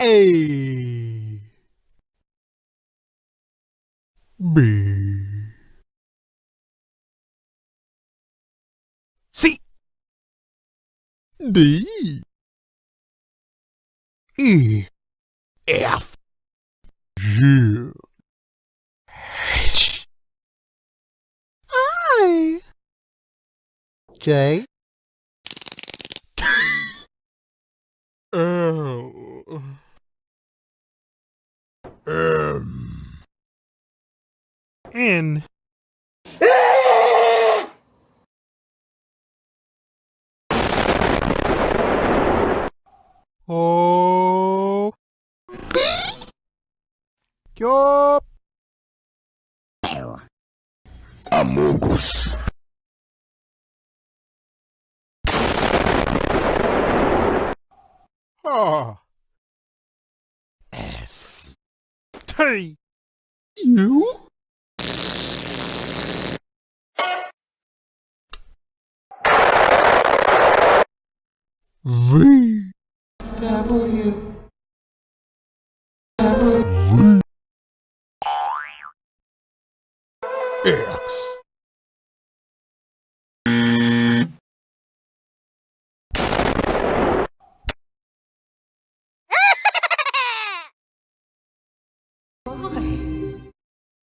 A. B. C. D. E. F. G. H. I. J N O Yup. Amogus. Ah. S T U V W W X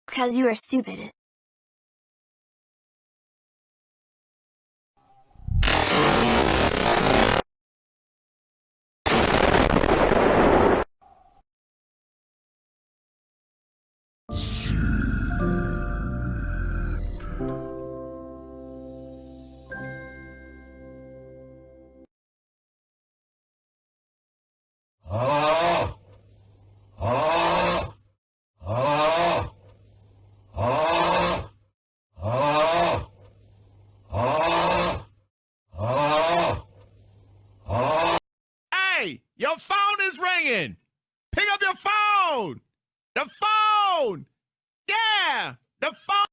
Because you are stupid. Hey, your phone is ringing. Pick up your phone. The phone. Yeah, the phone.